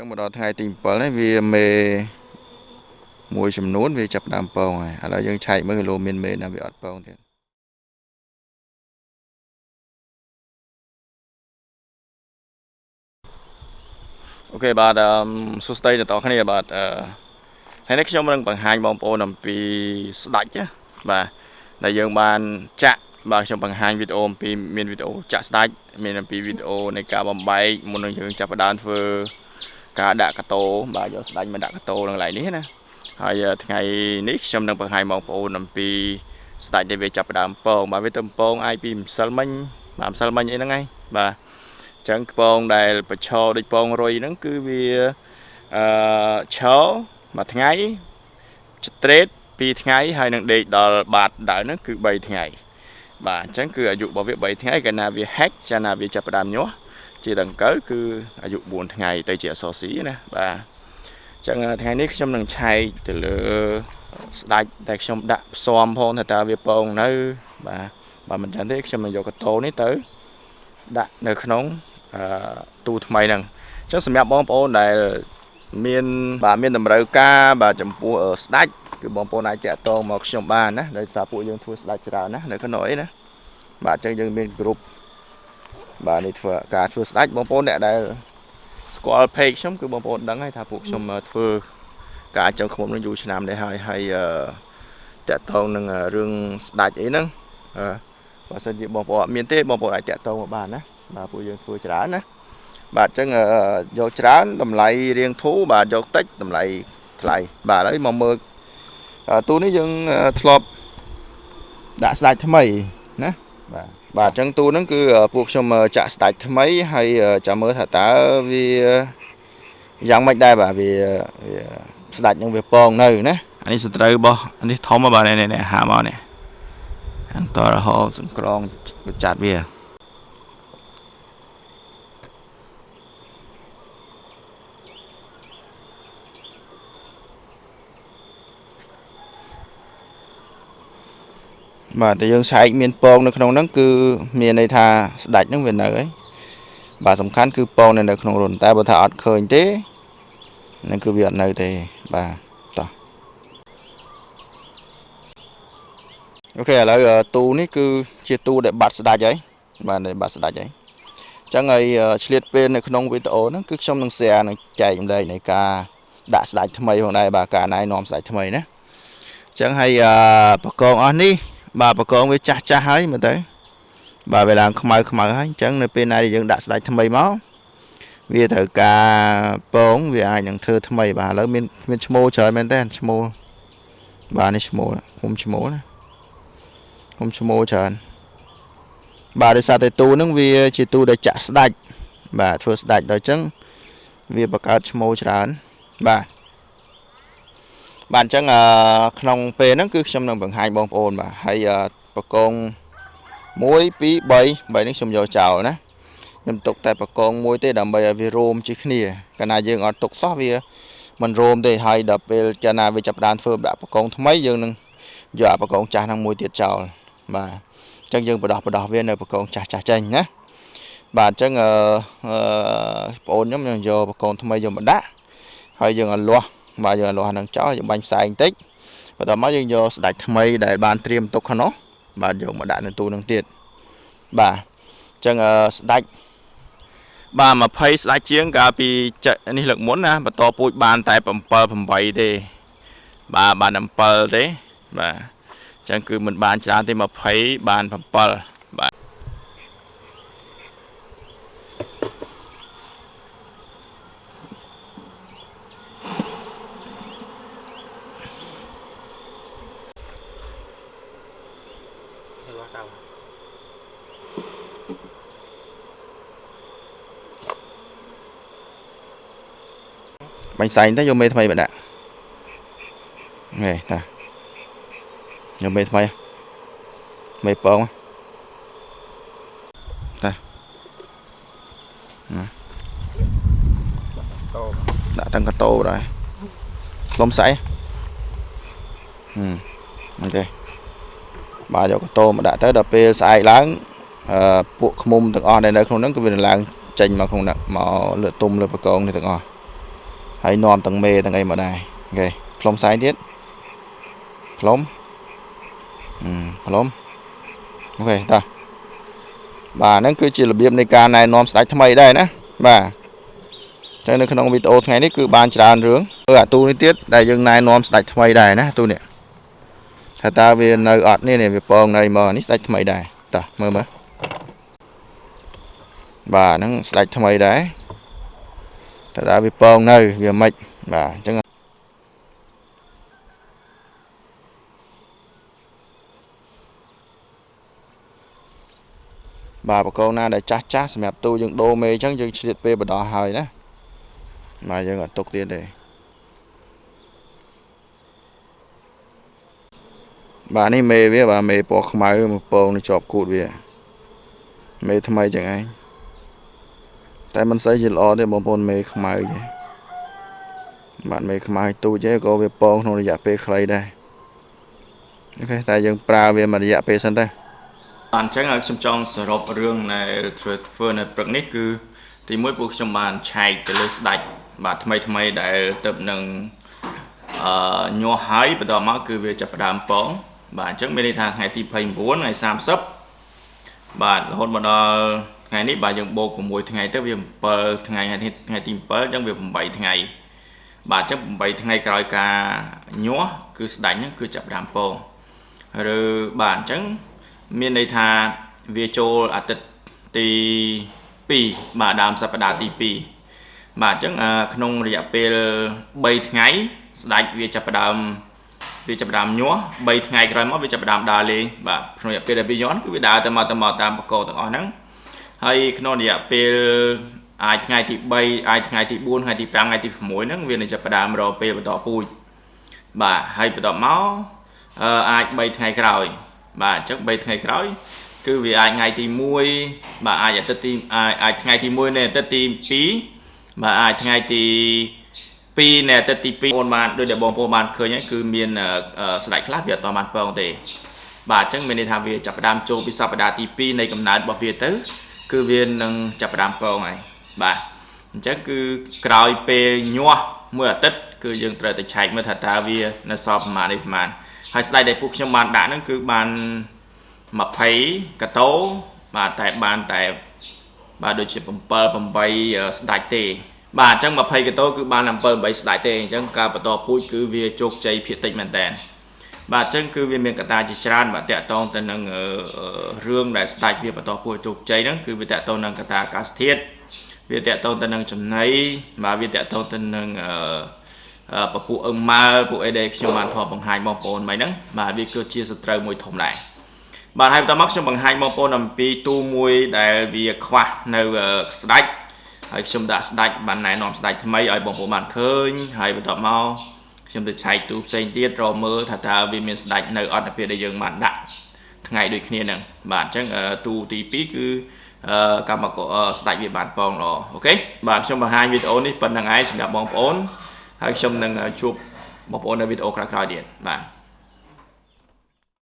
ចឹងមកដល់ថ្ងៃទី7នេះវាមេមួយចំនួនវាចាប់ដើមពងហើយឥឡូវយើងឆែកមើលគីឡូមានមេណាវាអត់ពងទៀតអូខេបាទសួស្តីអ្នកនរគ្នាបាទអឺថ្ងៃនេះខ្ញុំនឹងបង្ហាញបងប្អូនអំពីស្ដាច់ណាបាទដែលយើងបានចាក់បាទខ្ញុំបង្ហាញវីដេអូអំពីមានវីដេអូចាក់ស្ដាច់មានអំពីវីដេអូនៃការបំបែកមុននឹងយើងចាប់ផ្ដើមធ្វើ ការដាក់កាតោបាទយកស្ដាច់មកដាក់កាតោនឹងកន្លែងនេះណាហើយថ្ងៃនេះខ្ញុំនឹងបង្ហាញបងប្អូនអំពីស្ដាច់ដែលវាចាប់ផ្ដើមពងបាទវាទៅពងអាយពីម្សិលមិញបាទម្សិលមិញអីហ្នឹងឯងបាទអញ្ចឹងពងដែលបឆោដូចពងរុយហ្នឹងគឺវាអឺឆោមួយថ្ងៃ straight 2ថ្ងៃហើយនឹងដេកដល់បាតដើមហ្នឹងគឺ3ថ្ងៃបាទអញ្ចឹងគឺអាយុរបស់វា3ថ្ងៃកាលណាវា hack ចាណាវាចាប់ផ្ដើមញាស់ ជាដង្កូវគឺអាយុ4ថ្ងៃទៅជាអសស៊ីណាបាទអញ្ចឹងថ្ងៃនេះខ្ញុំនឹងឆែកទៅលើស្ដាច់តែខ្ញុំដាក់ផ្សំផងថាតើវាពងនៅ បាទបើមិនចឹងទេខ្ញុំនឹងយកកតោនេះទៅដាក់នៅក្នុងអឺទូថ្មីហ្នឹងអញ្ចឹងសម្រាប់បងប្អូនដែលមានបាទមានតម្រូវការបាទចំពោះស្ដាច់គឺបងប្អូនអាចតាក់ទងមកខ្ញុំបានណាដោយសារពួកយើងធ្វើស្ដាច់ច្រើនណានៅក្នុងអីណាបាទអញ្ចឹងយើងមានក្រុម បាទនេះធ្វើការធ្វើស្ដាច់បងប្អូនអ្នកដែលស្គាល់ page ខ្ញុំគឺបងប្អូនដឹងហើយថាពួកខ្ញុំធ្វើការចង់ខ្មុំនឹងយូរឆ្នាំដែរហើយហើយតាក់ទងនឹងរឿងស្ដាច់អីហ្នឹងបើសិនជាបងប្អូនអត់មានទេបងប្អូនអាចតាក់ទងមកបានណាបាទពួកយើងធ្វើច្រើនណាបាទអញ្ចឹងយកច្រើនតម្លៃរៀងធូរបាទយកតិចតម្លៃថ្លៃបាទឥឡូវមកមើលទូនេះយើងធ្លាប់ដាក់ស្ដាច់ថ្មីណា បាទបាទអញ្ចឹងទូហ្នឹងគឺពួកខ្ញុំចាក់ស្ដាច់ថ្មីហើយចាំមើលថាតើវាយ៉ាងម៉េចដែរបាទវាស្ដាច់នឹងវាពងនៅណាអានេះសត្រូវរបស់អានេះធំបាទនេះហាមកនេះអង្គរហោសង្ក្រងចាត់វា បាទតែយើងឆែកមានពងនៅក្នុងហ្នឹងគឺមានន័យថាស្ដាច់ហ្នឹងវានៅហើយបាទសំខាន់គឺពងនៅក្នុងរុនតែបើថាអត់ឃើញទេហ្នឹងគឺវាអត់នៅទេបាទតោះអូខេឥឡូវទូនេះគឺជាទូដែលបាត់ស្ដាច់ហើយបាទដែលបាត់ស្ដាច់ហើយអញ្ចឹងហើយឆ្លៀតពេលនៅក្នុងវីដេអូហ្នឹងគឺខ្ញុំនឹង share នឹងចែកចម្លែកនៃការដាក់ស្ដាច់ថ្មីផងដែរបាទការណែនាំស្ដាច់ថ្មីណាអញ្ចឹងហើយបកងអស់នេះ បាទបកងវាចាស់ចាស់ហើយមើលទៅបាទវាឡើងខ្មៅខ្មៅហើយអញ្ចឹងនៅពេលណាដែលយើងដាក់ស្ដាច់ថ្មីមកវាត្រូវការពងវាអាចនឹងធ្វើថ្មីបាទឥឡូវមានមានឈ្មោះច្រើនមែនតើឈ្មោះបាទនេះឈ្មោះខ្ញុំឈ្មោះណាខ្ញុំឈ្មោះច្រើនបាទដោយសារតែទូហ្នឹងវាជាទូដែលចាក់ស្ដាច់បាទធ្វើស្ដាច់ដល់អញ្ចឹងវាបង្កើតឈ្មោះច្រើនបាទ បាទអញ្ចឹងក្នុងពេលហ្នឹងគឺខ្ញុំនឹងបង្ហាញបងប្អូនបាទហើយបកង1 2 3 3នេះខ្ញុំយកចោលណាខ្ញុំទុកតែបកងមួយទេដើម្បីឲ្យវារោមជាគ្នាកាលណាយើងអត់ទុកសោះវាមិនរោមទេហើយដល់ពេលកាលណាវាចាប់ផ្ដើមធ្វើដាក់បកងថ្មីយើងនឹងយកបកងចាស់ហ្នឹងមួយទៀតចោលបាទអញ្ចឹងយើងបដោះបដោះវានៅបកងចាស់ចាស់ចេញណាបាទអញ្ចឹងអឺបងប្អូនខ្ញុំយើងយកបកងថ្មីយកមកដាក់ហើយយើងឲ្យលាស់ បាទយើងលាស់នឹងចោលយើងបាញ់ផ្សែងបន្តិចបន្ទាប់មកយើងយកស្ដាច់ថ្មីដែលបានត្រៀមទុកក្នុងបាទយកមកដាក់នៅទូនឹងទៀតបាទអញ្ចឹងស្ដាច់បាទ20ស្ដាច់ជាងកាលពីនេះលើកមុនណាបន្តពូជបានតែ7 8ទេបាទបាន7ទេបាទអញ្ចឹងគឺមិនបានច្រើនទេ20បាន7 បាញ់សែងទៅយកមេថ្មីមកដាក់ហេណាយកមេថ្មីមេពងណាដាក់តាំងកតោដែរខ្លុំស្អីហឹមអូខេ បាទយកកតោមកដាក់ទៅដល់ពេលស្អែកឡើងអឺពួកខ្មុំទាំងអស់ដែលនៅក្នុងហ្នឹងគឺវានឹងឡើងចេញមកក្នុងមកលើទុំលើបកងនេះទាំងអស់ហើយនាំទាំងមេទាំងអីមកដែរអូខេផ្លុំសាយទៀតផ្លុំអឺផ្លុំអូខេតោះបាទហ្នឹងគឺជារបៀបនៃការណែនាំស្ដេចថ្មីដែរណាបាទចឹងនៅក្នុងវីដេអូថ្ងៃនេះគឺបានច្រើនរឿងគឺអាទូនេះទៀតដែលយើងណែនាំស្ដេចថ្មីដែរណាទូនេះ ថាតើវានៅអត់នេះនេះវាពងនៅមកនេះស្ដេចថ្មីដែរតោះមើលមើលបាទហ្នឹងស្ដេចថ្មីដែរតើតើវាពងនៅវាមិនបាទអញ្ចឹងបាទបកងណាដែលចាស់ចាស់សម្រាប់ទូយើងដូរមេអញ្ចឹងយើងឆ្លៀតពេលបដោះហើយណាបាទយើងអត់ទុកទៀតទេ បាទនេះមេវាបាទមេពណ៌ខ្មៅមកពងជាប់គូតវាមេថ្មីចឹងឯងតែមិនសូវជាល្អទេបងប្អូនមេខ្មៅទេបាទមេខ្មៅទូចទេក៏វាពងក្នុងរយៈពេលខ្លីដែរអូខេតែយើងប្រើវាមួយរយៈពេលសិនទៅបាទអញ្ចឹងហើយខ្ញុំចង់សរុបរឿងនៃធ្វើធ្វើនៅព្រឹកនេះគឺទីមួយពួកខ្ញុំបានឆែកទៅលើស្ដាច់បាទថ្មីថ្មីដែលទៅនឹងអឺញាស់ហើយបន្តមកគឺវាចាប់ផ្ដើមពង បាទអញ្ចឹងមានន័យថាថ្ងៃទី29ថ្ងៃ30បាទរហូតមកដល់ថ្ងៃនេះបាទយើងបូក6ថ្ងៃទៅវា7ថ្ងៃថ្ងៃទី7អញ្ចឹងវា8ថ្ងៃបាទអញ្ចឹង8ថ្ងៃក្រោយការញាស់គឺស្ដាច់ហ្នឹងគឺចាប់ផ្ដើមពងឬបាទអញ្ចឹងមានន័យថាវាចូលអាទិត្យទី2បាទដើមសប្តាហ៍ទី2បាទអញ្ចឹងក្នុងរយៈពេល3ថ្ងៃស្ដាច់វាចាប់ផ្ដើម វាចាប់ផ្ដើមញាស់3ថ្ងៃក្រោយមកវាចាប់ផ្ដើមដើរលេងបាទក្នុងរយៈពេលដែលវាញាស់គឺវាដើរទៅមកទៅមកតាមបកកទាំងអស់ហ្នឹងហើយក្នុងរយៈពេលអាចថ្ងៃទី3អាចថ្ងៃទី4ថ្ងៃទី5ថ្ងៃទី6ហ្នឹងវានឹងចាប់ផ្ដើមរកពេលបន្តពូជបាទហើយបន្តមកអាច3ថ្ងៃក្រោយ បាទអញ្ចឹង3ថ្ងៃក្រោយ គឺវាអាចថ្ងៃទី1បាទអាចអាទិត្យទីអាចថ្ងៃទី1នៃអាទិត្យទី2បាទអាចថ្ងៃទី 2នៃអាទិត្យទី2បងបានដូចដែលបងប្អូនបានឃើញហើយគឺមានស្ដេចខ្លះវាអត់បានពងទេ បាទអញ្ចឹងមានន័យថាវាចាប់ផ្ដើមចូលពីសប្តាហ៍ទី2នៃកំណើតរបស់វាទៅ គឺវានឹងចាប់ផ្ដើមពងហើយបាទអញ្ចឹងគឺក្រោយពេលញាស់មួយអាទិត្យគឺយើងត្រូវតែឆែកមើលថាតើវានៅសល់ប្រមាណនេះប្រមាណហើយស្ដេចដែលពួកខ្ញុំបានដាក់ហ្នឹងគឺបាន20កតោបាទតែបានតែបាទដូចជា7 8ស្ដាច់ទេ បាទអញ្ចឹង20កតោគឺបាន7 8ស្ដាច់ទេអញ្ចឹងការបន្តពូជគឺវាជោគជ័យភាគតិចមែនតើបាទអញ្ចឹងគឺវាមានកត្តាជាច្រើនបាទតកតងទៅនឹងរឿងដែលស្ដាច់វាបន្តពូជជោគជ័យហ្នឹងគឺវាតកតងនឹងកត្តាអាកាសធាតុវាតកតងទៅនឹងចំណីបាទវាតកតងទៅនឹងពពួកអឹងម៉ាល់ពួកអីដែលខ្ញុំបានធ្លាប់បង្ហាញបងប្អូនមិញហ្នឹងបាទវាគឺជាសត្រូវមួយធំដែរបាទហើយបន្តមកខ្ញុំបង្ហាញបងប្អូនអំពីទូមួយដែលវាខ្វះនៅស្ដាច់ ហើយខ្ញុំដាក់ស្ដាច់បានណែនាំស្ដាច់ថ្មីឲ្យបងប្អូនបានឃើញហើយបន្តមកខ្ញុំទៅឆែកទូផ្សេងទៀតរកមើលថាតើវាមានស្ដាច់នៅអត់ទៅពេលដែលយើងបានដាក់ថ្ងៃដូចគ្នាហ្នឹងបាទអញ្ចឹងទូទី2គឺកម្មករស្ដាច់វាបានពងល្អអូខេបាទខ្ញុំបង្ហាញវីដេអូនេះប៉ុណ្្នឹងឯងសម្រាប់បងប្អូនហើយខ្ញុំនឹងជួបបងប្អូននៅវីដេអូក្រោយៗទៀតបាទ